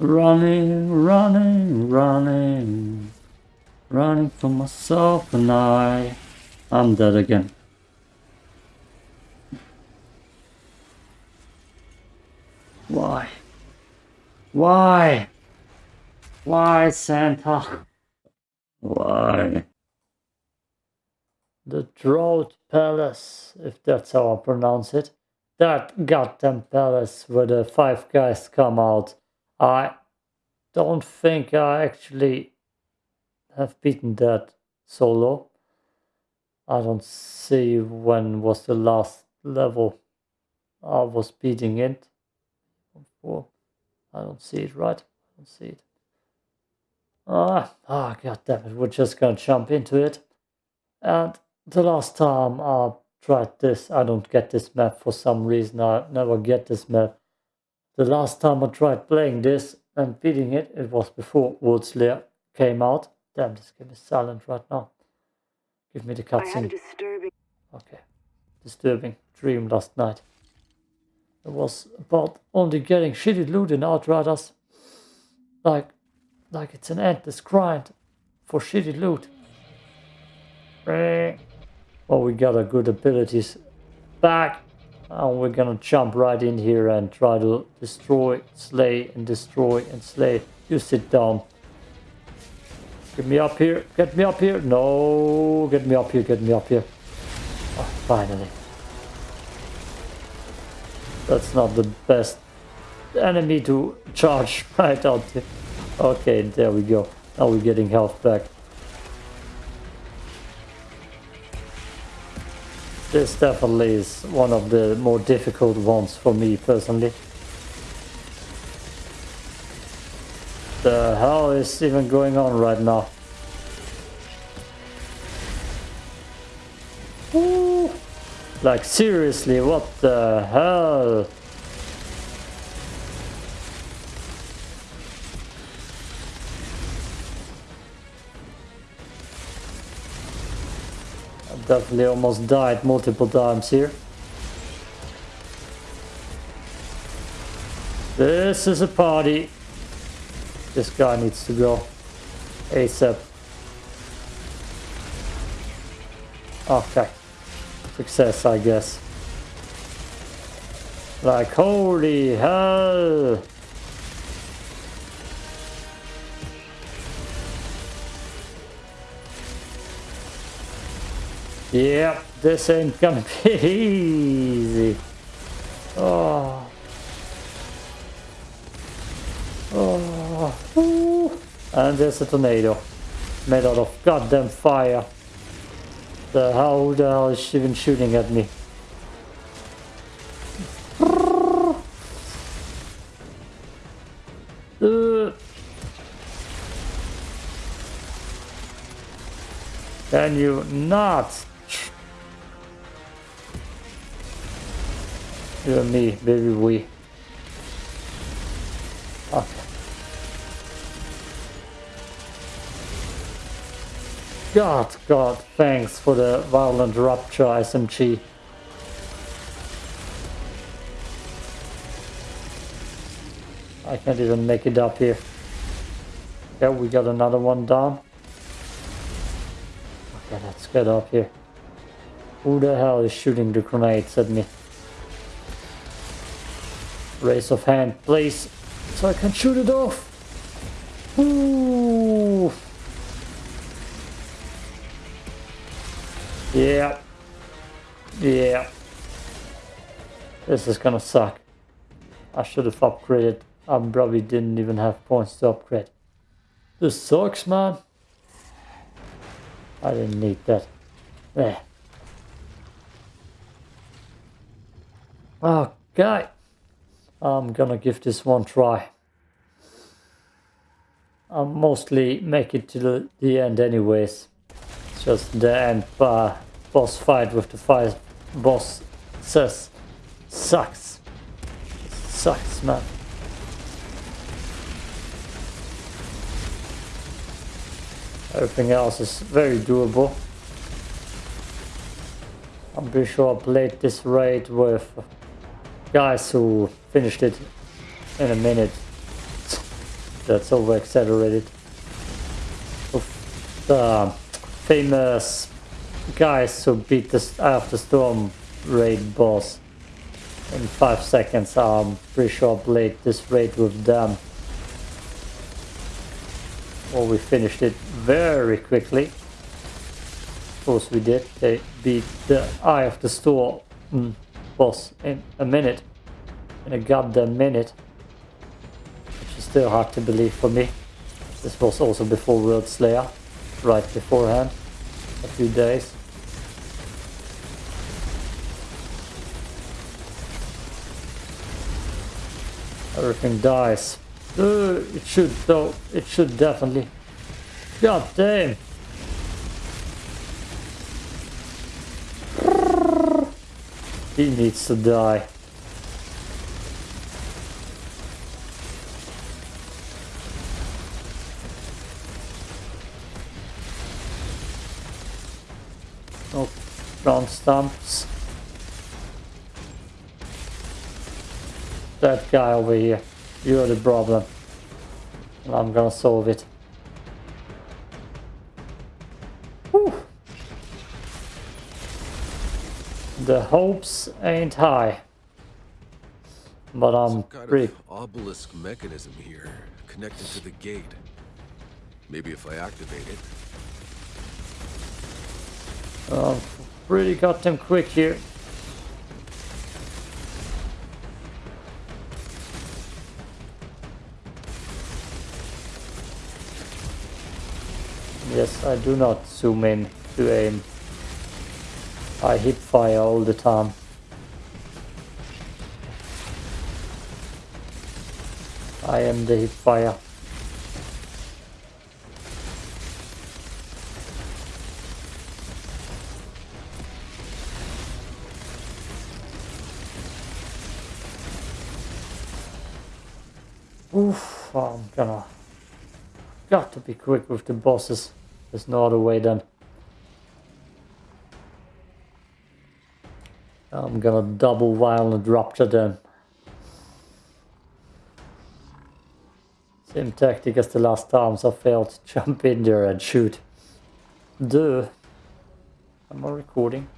Running, running, running. Running for myself and I. I'm dead again. Why? Why? Why, Santa? Why? The Drought Palace, if that's how I pronounce it. That goddamn palace where the five guys come out. I don't think I actually have beaten that solo. I don't see when was the last level I was beating it. I don't see it right. I don't see it. Ah, ah, god damn it, we're just gonna jump into it. And the last time I tried this, I don't get this map for some reason, I never get this map. The last time I tried playing this and beating it, it was before Worldslayer came out. Damn, this game is silent right now. Give me the cutscene. disturbing. Okay. Disturbing dream last night. It was about only getting shitty loot in Outriders. Like, like it's an endless grind for shitty loot. Eh. Well, we got our good abilities back. And we're gonna jump right in here and try to destroy, slay, and destroy, and slay. You sit down. Get me up here. Get me up here. No, get me up here. Get me up here. Oh, finally. That's not the best enemy to charge right out there. Okay, there we go. Now we're getting health back. This definitely is one of the more difficult ones for me personally. The hell is even going on right now? Woo. Like seriously, what the hell? Definitely almost died multiple times here. This is a party. This guy needs to go. ASAP. Okay. Success, I guess. Like, holy hell! Yep, this ain't gonna be easy. Oh. Oh. Ooh. And there's a tornado. Made out of goddamn fire. The hell, the hell is she even shooting at me? Uh. Can you not? You and me, baby, we. Okay. God, God, thanks for the violent rupture SMG. I can't even make it up here. Yeah, we got another one down. Okay, let's get up here. Who the hell is shooting the grenades at me? Raise of hand, please, so I can shoot it off. Ooh. Yeah. Yeah. This is gonna suck. I should have upgraded. I probably didn't even have points to upgrade. This sucks, man. I didn't need that. There. Okay. I'm gonna give this one try. I'll mostly make it to the, the end anyways. It's just the end uh, boss fight with the five boss says sucks. Sucks, man. Everything else is very doable. I'm pretty sure I played this raid with guys who finished it in a minute. that's over exaggerated. The famous guys who beat the of the Storm raid boss in 5 seconds. I'm pretty sure I played this raid with them. Well, we finished it very quickly. Of course we did. They beat the Eye of the Storm boss in a minute. In a goddamn minute. Which is still hard to believe for me. This was also before World Slayer. Right beforehand. A few days. Everything dies. Uh, it should though. It should definitely. God damn. He needs to die. Ground stumps. That guy over here. You're the problem. And I'm gonna solve it. The hopes ain't high. But I'm Some kind pretty... of obelisk mechanism here, connected to the gate. Maybe if I activate it. Uh, pretty goddamn quick here. Yes, I do not zoom in to aim. I hip fire all the time. I am the hip fire. Oof, I'm gonna... Got to be quick with the bosses. There's no other way then. I'm gonna double violent rupture them. Same tactic as the last times I failed to jump in there and shoot. Duh. Am I recording?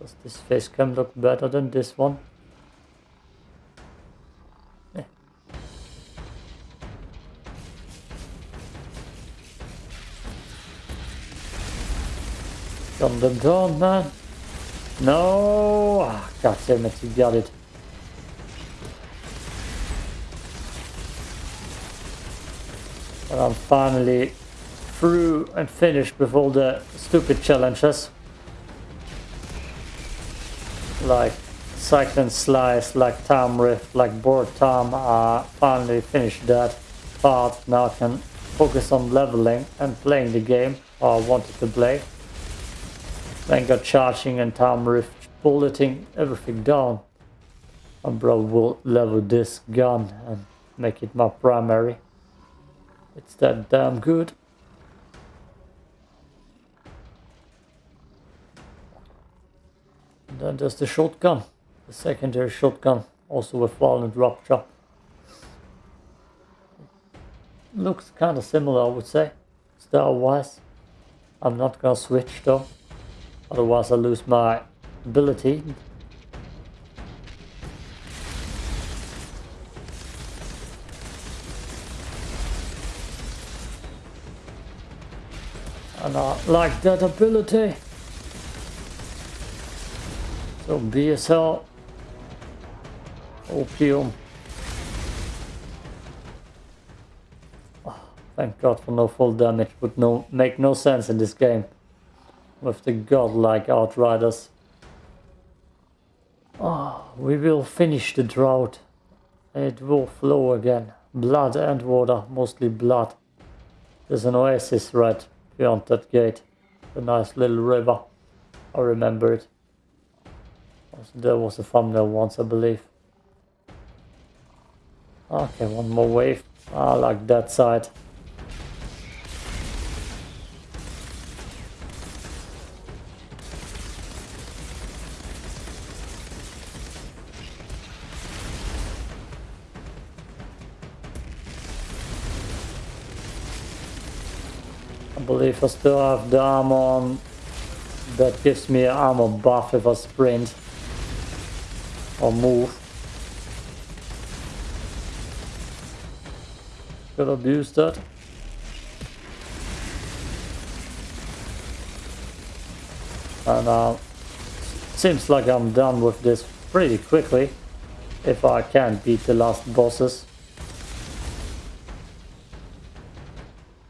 Does this face cam look better than this one? Gun them down, man. No! Ah, God damn it, you got it. And I'm finally through and finished with all the stupid challenges. Like Cyclone Slice, like Time Rift, like Borrowed Time. I finally finished that part. Now I can focus on leveling and playing the game I wanted to play. Then got charging and time rift bulleting everything down. Bro will level this gun and make it my primary. It's that damn good. And then there's the shotgun. The secondary shotgun. Also with violent rupture. Looks kind of similar I would say. Style wise. I'm not gonna switch though. Otherwise I lose my ability. And I like that ability. So BSL. Opium. Oh, thank god for no full damage would no make no sense in this game with the godlike outriders. Oh, we will finish the drought. It will flow again. Blood and water, mostly blood. There's an oasis right beyond that gate. A nice little river. I remember it. There was a thumbnail once, I believe. Okay, one more wave. I like that side. Believe I still have the armor on that gives me an armor buff if I sprint or move. Could abuse that. And uh, seems like I'm done with this pretty quickly if I can beat the last bosses.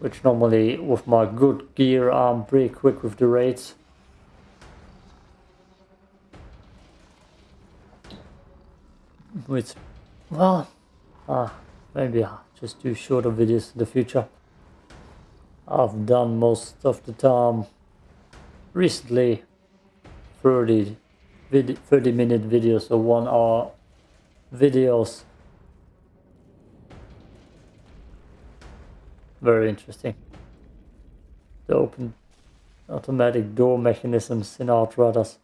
Which normally with my good gear I'm pretty quick with the raids. Which, well, uh, maybe I'll just do shorter videos in the future. I've done most of the time recently 30, 30 minute videos or one hour videos. Very interesting. The open automatic door mechanisms in Outriders.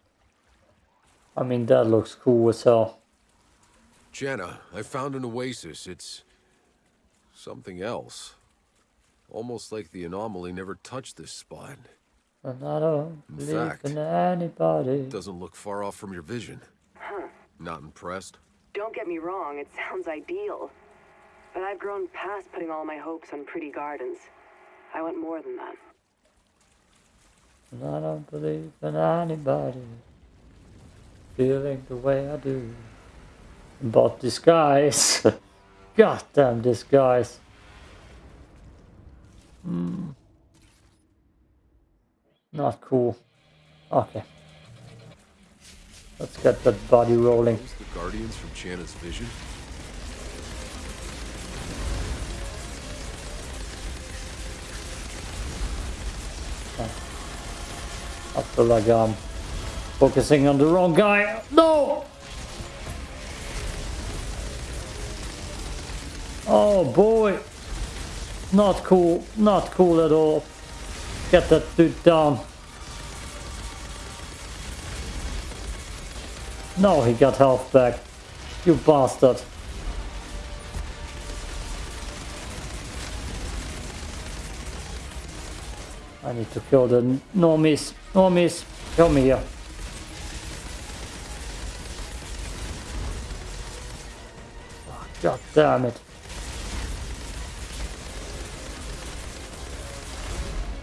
I mean, that looks cool as hell. Channa, I found an oasis. It's something else. Almost like the anomaly never touched this spot. And I don't In believe fact, in anybody. Doesn't look far off from your vision. Huh. Not impressed? Don't get me wrong, it sounds ideal. But I've grown past putting all my hopes on pretty gardens. I want more than that. And I don't believe in anybody feeling the way I do. about this guys, god damn this guys. Hmm. Not cool. Okay. Let's get that body rolling. Those the Guardians from Channa's vision? Feel like I'm focusing on the wrong guy. No! Oh boy. Not cool. Not cool at all. Get that dude down. No, he got health back. You bastard. I need to kill the normies. Normies, kill me here. Oh, God damn it.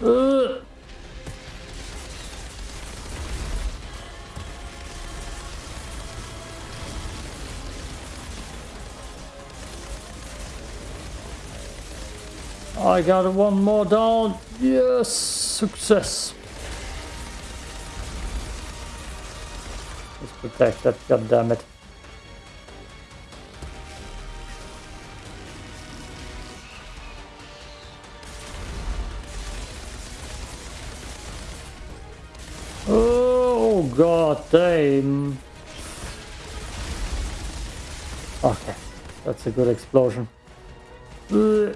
Ugh. I got one more down. Yes, success. Let's protect that, god damn it. Oh god damn. Okay, that's a good explosion. Ugh.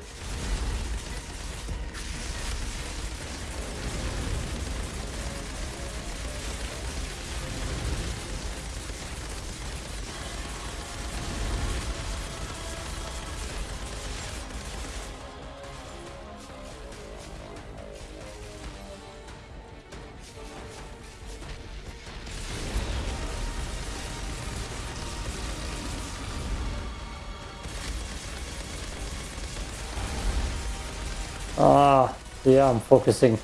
Yeah, I'm focusing.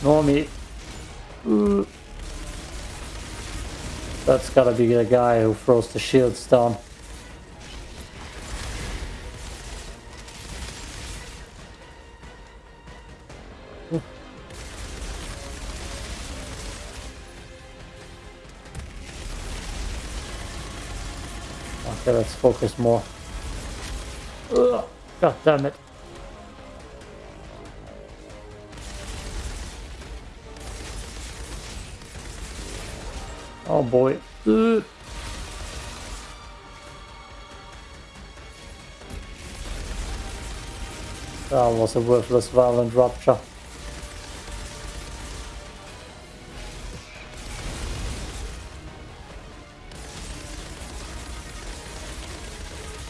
Normie. Ooh. That's gotta be the guy who throws the shields down. Okay, let's focus more. Ugh, God damn it. Oh boy. Ugh. That was a worthless violent rupture.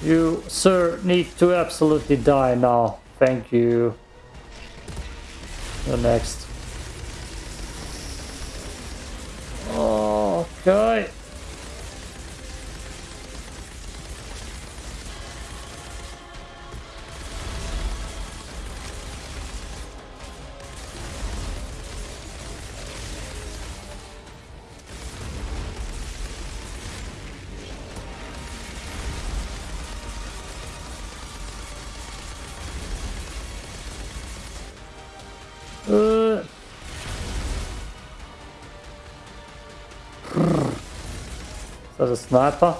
You, sir, need to absolutely die now. Thank you. The next. Okay. That a sniper?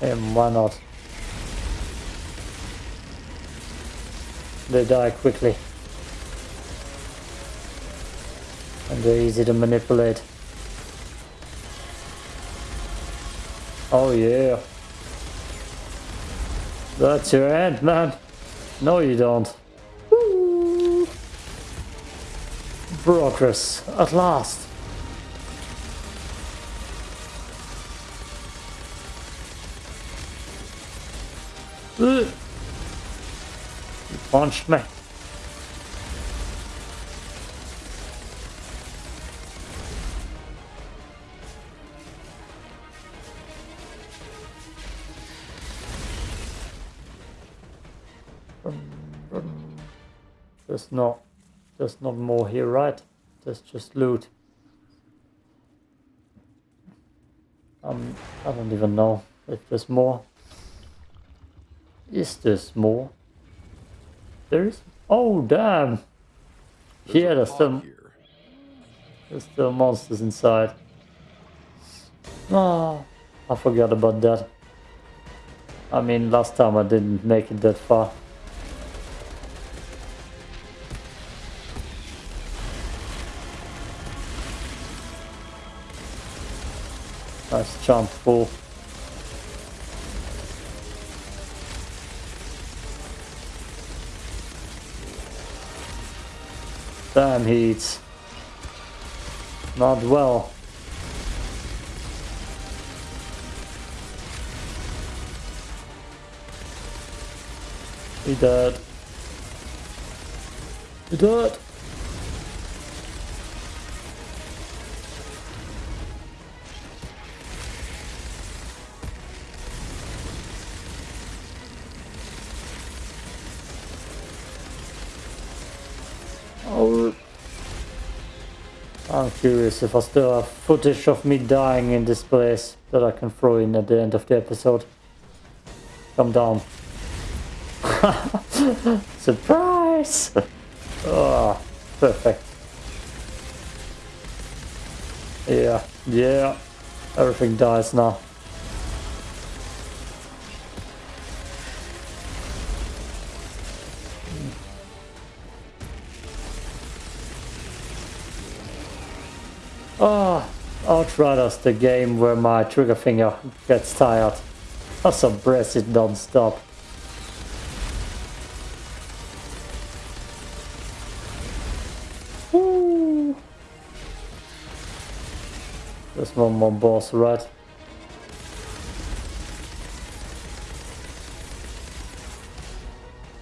And why not? They die quickly. And they're easy to manipulate. Oh yeah. That's your end, man. No, you don't. Progress, at last. Ugh. You punched me. There's not, there's not more here, right? There's just loot. Um, I don't even know if there's more. Is this more? There is. Oh damn! There's Yeah, there's some. here. There's still monsters inside. Oh, I forgot about that. I mean, last time I didn't make it that far. Nice jump, fool. Damn, heat. Not well. He dead. He dead. I'm curious if I still have footage of me dying in this place that I can throw in at the end of the episode. Come down. Surprise! oh, perfect. Yeah, yeah. Everything dies now. Oh, Outriders, the game where my trigger finger gets tired. I suppress it non-stop. There's one more boss, right?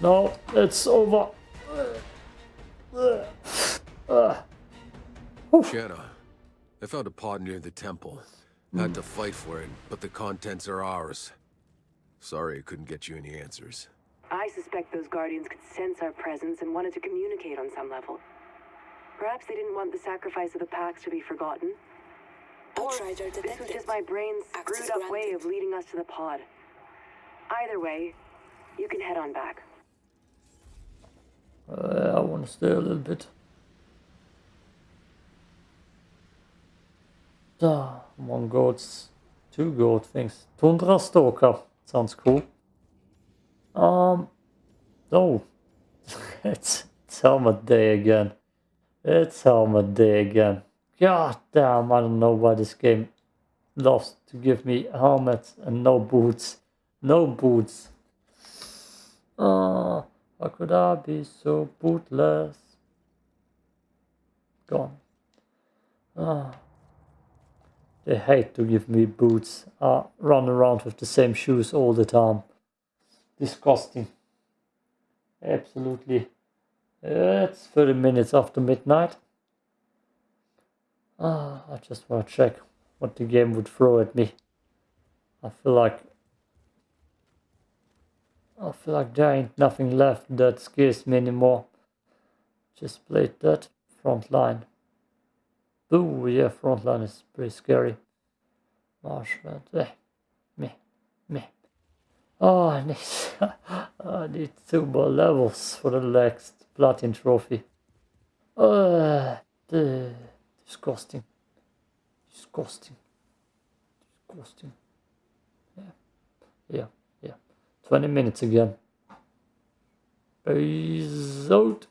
No, it's over. Uh, Channa, I found a pod near the temple. Had to fight for it, but the contents are ours. Sorry I couldn't get you any answers. I suspect those guardians could sense our presence and wanted to communicate on some level. Perhaps they didn't want the sacrifice of the Pax to be forgotten. Or Outrider this was just my brain's screwed up way of leading us to the pod. Either way, you can head on back. Uh, I want to stay a little bit. Ah, one goats, two goat things. Tundra Stalker sounds cool. Um, oh, it's, it's helmet day again. It's helmet day again. God damn, I don't know why this game loves to give me helmets and no boots. No boots. Ah, how could I be so bootless? Gone. Ah. They hate to give me boots. I run around with the same shoes all the time. Disgusting. Absolutely. It's 30 minutes after midnight. Ah, I just want to check what the game would throw at me. I feel like I feel like there ain't nothing left that scares me anymore. Just played that front line. Ooh, yeah, front line is pretty scary. Marshland, eh, me, me. Oh, I need, I need two more levels for the next platinum trophy. Uh, the, disgusting, disgusting, disgusting. Yeah, yeah, yeah. 20 minutes again. Peace out.